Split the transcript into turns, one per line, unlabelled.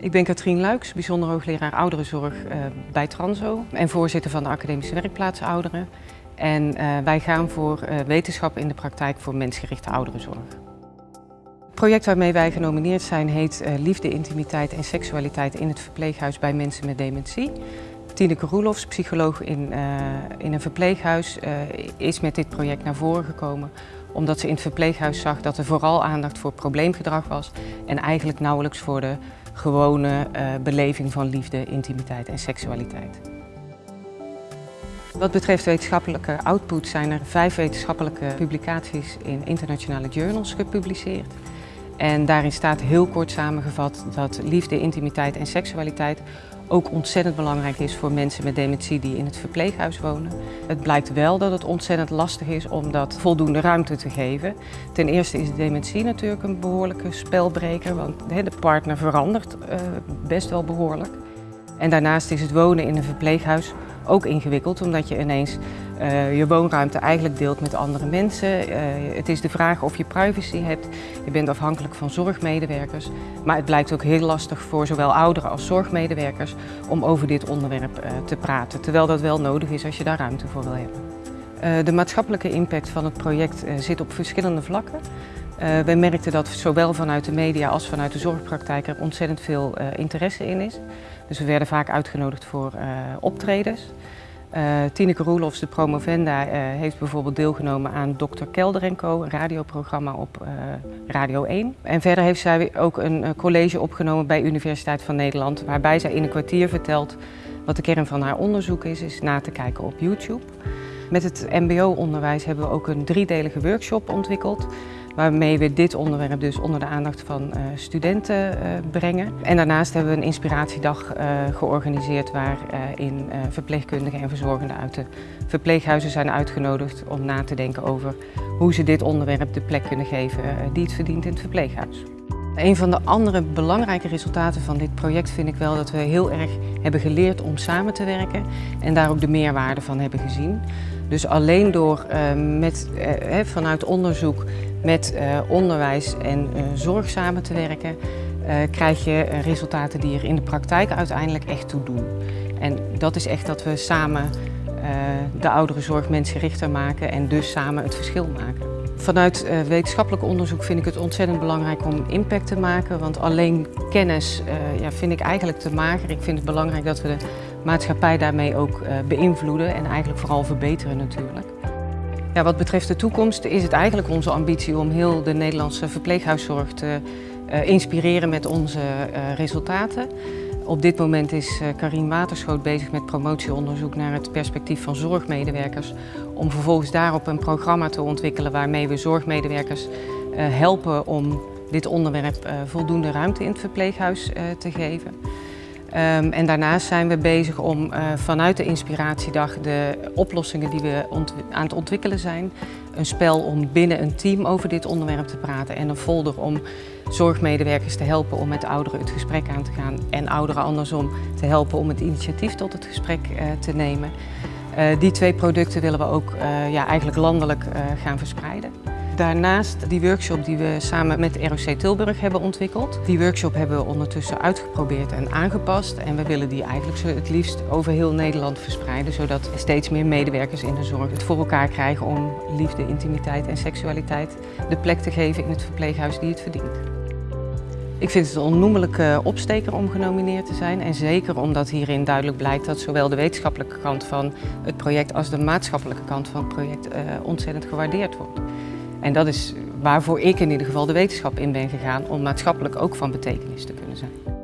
Ik ben Katrien Luiks, bijzonder hoogleraar ouderenzorg uh, bij Transo en voorzitter van de Academische Werkplaats Ouderen. En uh, wij gaan voor uh, wetenschap in de praktijk voor mensgerichte ouderenzorg. Het project waarmee wij genomineerd zijn heet Liefde, Intimiteit en Seksualiteit in het verpleeghuis bij mensen met dementie. Tineke Roelofs, psycholoog in, in een verpleeghuis, is met dit project naar voren gekomen omdat ze in het verpleeghuis zag dat er vooral aandacht voor probleemgedrag was en eigenlijk nauwelijks voor de gewone uh, beleving van liefde, intimiteit en seksualiteit. Wat betreft wetenschappelijke output zijn er vijf wetenschappelijke publicaties in internationale journals gepubliceerd. En daarin staat heel kort samengevat dat liefde, intimiteit en seksualiteit ook ontzettend belangrijk is voor mensen met dementie die in het verpleeghuis wonen. Het blijkt wel dat het ontzettend lastig is om dat voldoende ruimte te geven. Ten eerste is dementie natuurlijk een behoorlijke spelbreker, want de partner verandert eh, best wel behoorlijk. En daarnaast is het wonen in een verpleeghuis ook ingewikkeld, omdat je ineens uh, je woonruimte eigenlijk deelt met andere mensen. Uh, het is de vraag of je privacy hebt. Je bent afhankelijk van zorgmedewerkers. Maar het blijkt ook heel lastig voor zowel ouderen als zorgmedewerkers om over dit onderwerp uh, te praten. Terwijl dat wel nodig is als je daar ruimte voor wil hebben. de maatschappelijke impact van het project zit op verschillende vlakken. Uh, wij merkten dat zowel vanuit de media als vanuit de zorgpraktijk er ontzettend veel interesse in is. Dus we werden vaak uitgenodigd voor optredens. Tineke Roelofs, de promovenda, heeft bijvoorbeeld deelgenomen aan Dr. Kelder Co, een radioprogramma op Radio 1. En verder heeft zij ook een college opgenomen bij Universiteit van Nederland, waarbij zij in een kwartier vertelt wat de kern van haar onderzoek is, is na te kijken op YouTube. Met het mbo-onderwijs hebben we ook een driedelige workshop ontwikkeld waarmee we dit onderwerp dus onder de aandacht van uh, studenten uh, brengen. En daarnaast hebben we een inspiratiedag uh, georganiseerd waarin verpleegkundigen en verzorgenden uit de verpleeghuizen zijn uitgenodigd om na te denken over hoe ze dit onderwerp de plek kunnen geven die het verdient in het verpleeghuis. Een van de andere belangrijke resultaten van dit project vind ik wel dat we heel erg hebben geleerd om samen te werken en daar ook de meerwaarde van hebben gezien. Dus alleen door uh, met, uh, vanuit onderzoek met onderwijs en zorg samen te werken, krijg je resultaten die er in de praktijk uiteindelijk echt toe doen. En dat is echt dat we samen de oudere zorg mensgerichter maken en dus samen het verschil maken. Vanuit uh, wetenschappelijk onderzoek vind ik het ontzettend belangrijk om impact te maken. Want alleen kennis uh, ja, vind ik eigenlijk te mager. Ik vind het belangrijk dat we de maatschappij daarmee ook uh, beïnvloeden en eigenlijk vooral verbeteren natuurlijk. Ja, wat betreft de toekomst is het eigenlijk onze ambitie om heel de Nederlandse verpleeghuiszorg te inspireren met onze resultaten. Op dit moment is Karin Waterschoot bezig met promotieonderzoek naar het perspectief van zorgmedewerkers. Om vervolgens daarop een programma te ontwikkelen waarmee we zorgmedewerkers helpen om dit onderwerp voldoende ruimte in het verpleeghuis te geven. Um, en daarnaast zijn we bezig om uh, vanuit de Inspiratiedag de oplossingen die we aan het ontwikkelen zijn, een spel om binnen een team over dit onderwerp te praten en een folder om zorgmedewerkers te helpen om met ouderen het gesprek aan te gaan en ouderen andersom te helpen om het initiatief tot het gesprek uh, te nemen. Uh, die twee producten willen we ook ja, eigenlijk landelijk gaan verspreiden. Daarnaast die workshop die we samen met ROC Tilburg hebben ontwikkeld. Die workshop hebben we ondertussen uitgeprobeerd en aangepast. En we willen die eigenlijk het liefst over heel Nederland verspreiden. Zodat steeds meer medewerkers in de zorg het voor elkaar krijgen om liefde, intimiteit en seksualiteit de plek te geven in het verpleeghuis die het verdient. Ik vind het een onnoemelijke opsteker om genomineerd te zijn. En zeker omdat hierin duidelijk blijkt dat zowel de wetenschappelijke kant van het project als de maatschappelijke kant van het project uh, ontzettend gewaardeerd wordt. En dat is waarvoor ik in ieder geval de wetenschap in ben gegaan om maatschappelijk ook van betekenis te kunnen zijn.